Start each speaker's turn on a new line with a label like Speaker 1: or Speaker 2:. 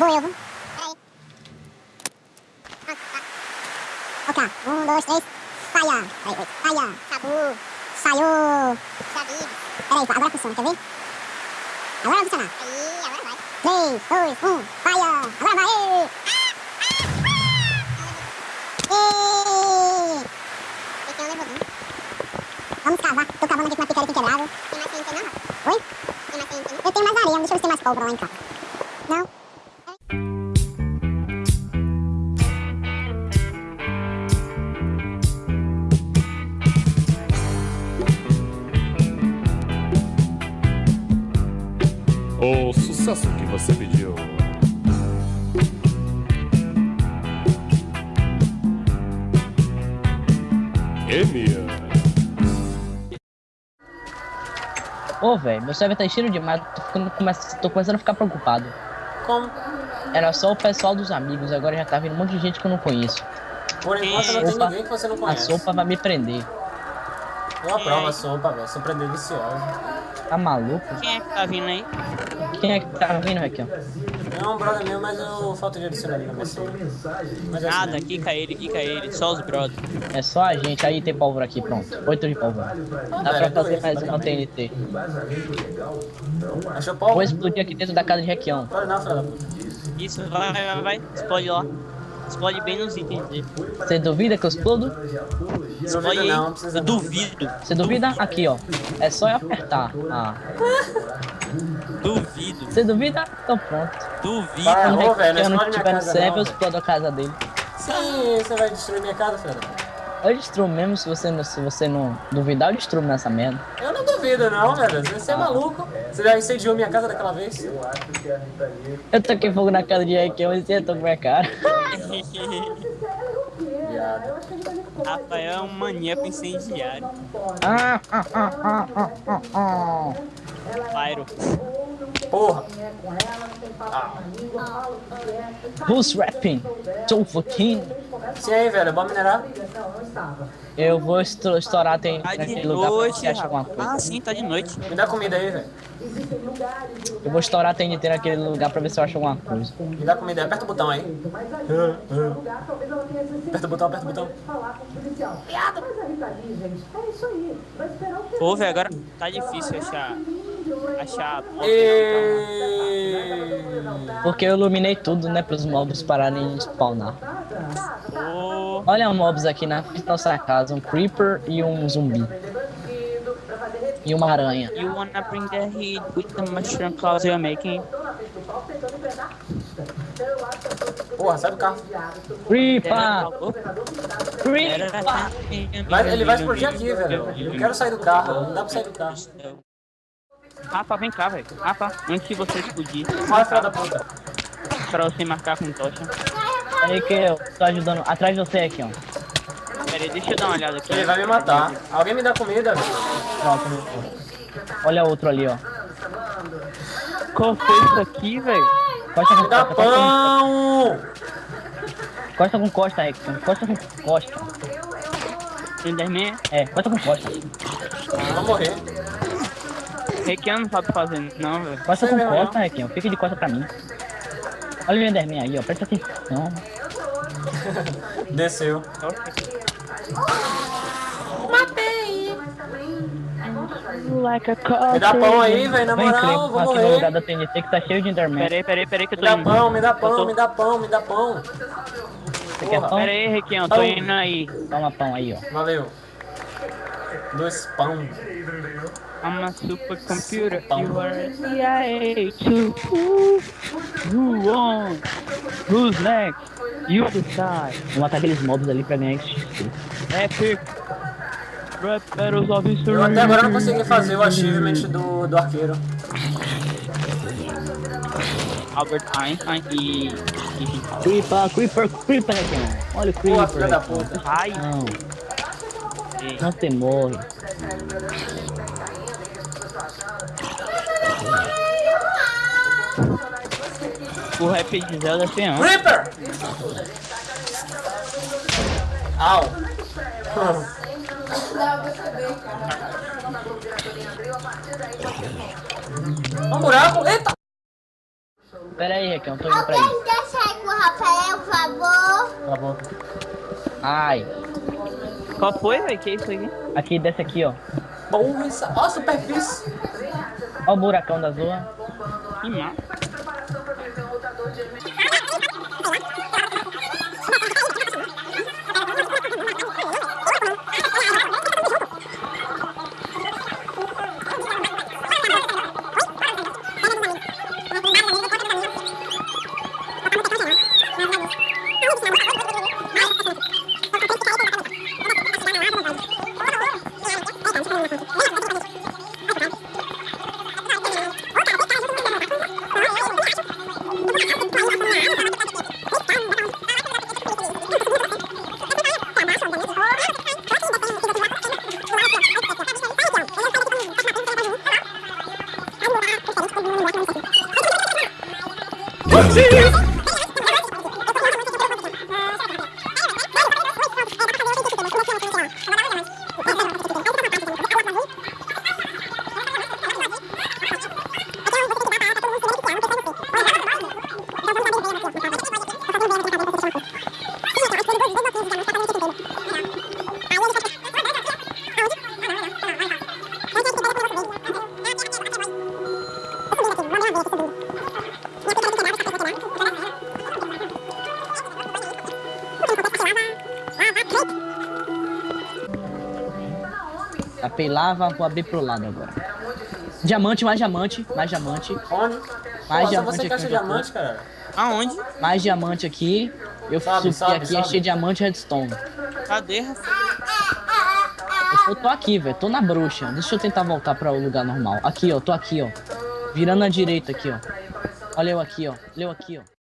Speaker 1: Viu? Peraí. Ok, um, dois, três. Saia. Peraí, oi. Saia. Sabu. Saiu. David. Peraí, agora funciona, quer ver? Agora vai funcionar. Aí, agora vai. Três, dois, um. Saia. Agora vai. É o nervosinho. Vamos cavar. Tô cavando aqui com uma picareta inquebrável. Tem mais TNT não? Oi? Tem mais TNT? Eu tenho mais areia, deixa eu ver se tem mais pólvora lá em casa. Não?
Speaker 2: O sucesso que você pediu. Emia.
Speaker 3: Ô, velho, meu server tá cheio demais, tô, ficando, começa- tô começando a ficar preocupado.
Speaker 4: Como?
Speaker 3: Era só o pessoal dos amigos, agora já tá vindo um monte de gente que eu não conheço.
Speaker 4: Por enquanto não tem ninguém que você não
Speaker 3: A
Speaker 4: conhece.
Speaker 3: sopa vai me prender.
Speaker 4: Eu aprovo a sopa, velho. Sopa é deliciosa.
Speaker 3: Tá maluco?
Speaker 5: Quem é que tá vindo aí?
Speaker 3: Quem é que tá vindo aqui?
Speaker 4: É um brother meu, mas eu falta de adicionar ele na minha é assim
Speaker 5: Nada,
Speaker 4: mesmo.
Speaker 5: quica ele, quica ele, só os brothers.
Speaker 3: É só a gente, aí tem pólvora aqui, pronto. Oito de pólvora. Dá pra fazer mais uma TNT.
Speaker 4: Achou
Speaker 3: Vou
Speaker 4: pólvora?
Speaker 3: explodir aqui dentro da casa de Requião.
Speaker 4: Pode não, filha da puta.
Speaker 5: Isso, vai, vai, vai, vai. Explode lá. Explode bem nos itens dele.
Speaker 3: Você duvida que eu explodo?
Speaker 5: Explode aí.
Speaker 4: não,
Speaker 5: Eu duvido.
Speaker 3: Você duvida? Aqui, ó. É só eu apertar. Ah.
Speaker 5: Duvido.
Speaker 3: Você duvida? Então pronto.
Speaker 5: Duvido.
Speaker 4: Para.
Speaker 3: Quando
Speaker 4: ô,
Speaker 3: o
Speaker 4: velho, não
Speaker 3: estiver no server, eu explodo a casa dele.
Speaker 4: Sim, você vai destruir minha casa, filha
Speaker 3: Eu destruo mesmo, se você não, se você não duvidar, eu destruo nessa merda.
Speaker 4: Eu não duvido não, velho. Você é maluco. Você já incendiou minha casa daquela vez?
Speaker 3: Eu toquei fogo na casa de Requião e você com minha cara.
Speaker 5: Rafael é um maníaco incendiário.
Speaker 3: Ah, ah, ah, ah, ah, ah, ah.
Speaker 5: Pyro.
Speaker 4: Porra.
Speaker 3: Who's rapping? Tô fucking.
Speaker 4: Sim aí, velho. Bora minerar?
Speaker 3: Eu vou estourar estourar tem
Speaker 5: Tá de
Speaker 3: naquele lugar pra ver
Speaker 5: noite,
Speaker 3: se acha alguma coisa.
Speaker 5: Ah, sim, tá de noite.
Speaker 4: Me dá comida aí, velho.
Speaker 3: Eu vou estourar TNT naquele lugar pra ver se eu acho alguma coisa.
Speaker 4: Me dá comida aí. Aperta o botão aí. Aperta o botão, aperta o botão.
Speaker 5: Pô, velho, agora tá difícil achar. Achar.
Speaker 4: E...
Speaker 3: Porque eu iluminei tudo, né, pros mobs pararem de spawnar.
Speaker 5: Pô.
Speaker 3: Olha mobs aqui na nossa casa, um creeper e um zumbi. E uma aranha.
Speaker 5: You wanna bring the heat with the mushroom clouds you're making?
Speaker 4: Porra, sai do carro.
Speaker 3: Creeper! Creeper!
Speaker 4: Vai, ele vai explodir aqui, velho. Eu quero sair do carro. Não dá pra sair do carro.
Speaker 5: Rafa, vem cá, velho. Rafa, antes de você explodir,
Speaker 4: Olha, filha da puta.
Speaker 5: pra você marcar com tocha.
Speaker 3: Aí que eu tô ajudando. Atrás de você aqui, ó.
Speaker 5: Pera aí, deixa eu dar uma olhada aqui.
Speaker 4: Ele vai me matar. Alguém me dá comida, velho.
Speaker 3: Pronto. Olha outro ali, ó.
Speaker 5: Qual foi isso aqui, velho?
Speaker 3: Costa com costa,
Speaker 4: pão!
Speaker 3: costa com costa, Rex. Costa com costa.
Speaker 5: Enderman,
Speaker 3: É, costa com costa.
Speaker 4: Eu vou morrer.
Speaker 5: Requiano não sabe fazer, não, velho.
Speaker 3: Costa com costa, Requinho. Fica de costa pra mim. Olha o Enderman aí, ó. Presta atenção.
Speaker 4: Desceu.
Speaker 5: Like a
Speaker 4: Me dá pão aí, velho. Na moral, vou
Speaker 3: aqui no lugar
Speaker 4: morrer.
Speaker 3: da TNT que tá cheio de Enderman.
Speaker 5: Pera aí, pera aí, pera aí que eu
Speaker 4: Me
Speaker 5: tô
Speaker 4: dá
Speaker 5: indo.
Speaker 4: pão, me dá pão,
Speaker 5: tô-
Speaker 4: me dá pão, me dá pão.
Speaker 3: Você quer pão?
Speaker 5: Pera aí, Requião, tô
Speaker 4: Pão.
Speaker 5: indo aí.
Speaker 3: Toma pão aí, ó.
Speaker 4: Valeu. Dois pão.
Speaker 5: I'm a supercomputer,
Speaker 4: Pão.
Speaker 5: you are a CIA too. Who, who won? Who's next? You decide.
Speaker 3: Vou matar aqueles mobs ali pra ganhar XP.
Speaker 5: Epic. Rap Battles of History.
Speaker 4: Eu até agora não consegui fazer o achievement do, do arqueiro.
Speaker 5: Albert Einstein e... e...
Speaker 3: Creeper, Creeper, Creeper, Requinho. Olha o Creeper.
Speaker 4: filha da puta.
Speaker 5: Ai,
Speaker 3: Não,
Speaker 5: ei.
Speaker 3: não te morre.
Speaker 5: O rap de Zelda é feião.
Speaker 4: Creeper! Au. Um buraco? Eita!
Speaker 3: Pera aí. Eu tô indo pra aí.
Speaker 1: Alguém deixa aí com o Rafael, por favor.
Speaker 4: A boca.
Speaker 3: Ai.
Speaker 5: Qual foi, velho? Que isso aqui?
Speaker 3: Aqui, desce aqui, ó.
Speaker 4: Porra, essa... Ó, superfície.
Speaker 3: Ó o buracão da zoa.
Speaker 5: Que massa. Santa.
Speaker 3: Tapei lava, vou abrir pro lado agora. Diamante, mais diamante, mais diamante,
Speaker 4: Onde?
Speaker 3: Mais
Speaker 4: só
Speaker 3: diamante
Speaker 4: você
Speaker 3: aqui
Speaker 4: diamante, cara.
Speaker 5: Aonde?
Speaker 3: mais diamante aqui. Eu
Speaker 4: Sobe,
Speaker 3: subi
Speaker 4: sobe,
Speaker 3: aqui,
Speaker 4: sobe.
Speaker 3: achei diamante e redstone.
Speaker 5: Cadê?
Speaker 3: Eu tô aqui, velho, tô na bruxa. Deixa eu tentar voltar para o lugar normal. Aqui, ó, tô aqui, ó. Virando à direita aqui, ó. Olha eu aqui, ó. Olha eu aqui, ó.